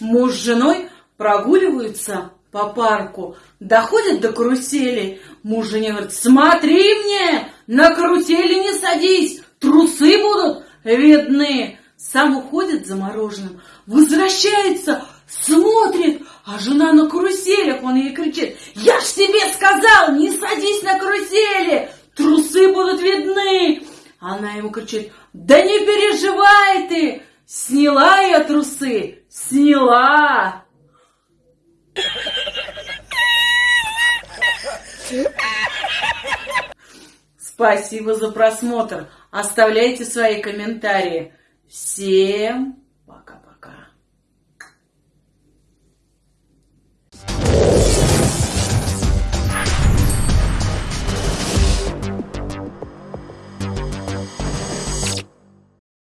Муж с женой прогуливаются по парку, доходят до карусели. Муж жене говорит, смотри мне, на карусели не садись, трусы будут видны. Сам уходит замороженным, возвращается, смотрит, а жена на каруселях, он ей кричит, я ж тебе сказал, не садись на карусели, трусы будут видны. Она ему кричит, да не переживай ты, сняла я трусы, сняла. Спасибо за просмотр. Оставляйте свои комментарии. Всем пока-пока.